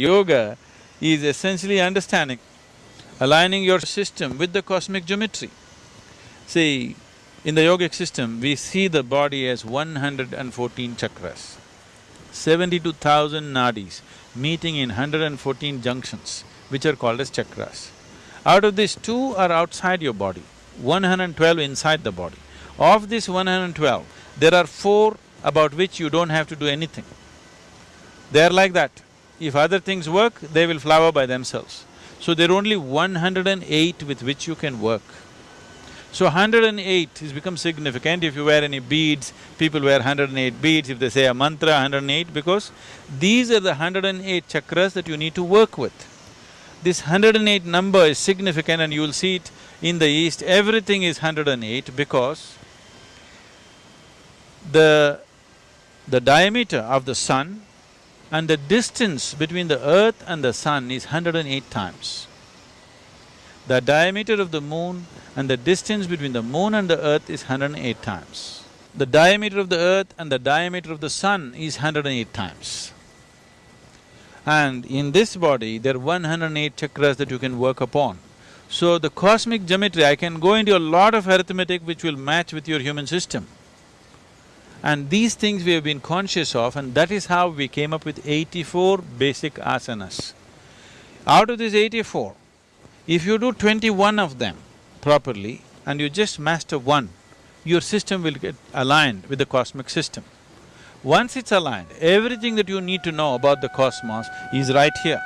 Yoga is essentially understanding, aligning your system with the cosmic geometry. See, in the yogic system, we see the body as one hundred and fourteen chakras, seventy-two thousand nadis meeting in hundred and fourteen junctions, which are called as chakras. Out of these, two are outside your body, one hundred and twelve inside the body. Of this one hundred and twelve, there are four about which you don't have to do anything. They are like that. If other things work, they will flower by themselves. So there are only one hundred and eight with which you can work. So hundred and eight has become significant. If you wear any beads, people wear hundred and eight beads. If they say a mantra, hundred and eight, because these are the hundred and eight chakras that you need to work with. This hundred and eight number is significant and you will see it in the east, everything is hundred and eight because the… the diameter of the sun and the distance between the earth and the sun is hundred and eight times. The diameter of the moon and the distance between the moon and the earth is hundred and eight times. The diameter of the earth and the diameter of the sun is hundred and eight times. And in this body, there are one hundred and eight chakras that you can work upon. So the cosmic geometry, I can go into a lot of arithmetic which will match with your human system. And these things we have been conscious of and that is how we came up with eighty-four basic asanas. Out of these eighty-four, if you do twenty-one of them properly and you just master one, your system will get aligned with the cosmic system. Once it's aligned, everything that you need to know about the cosmos is right here.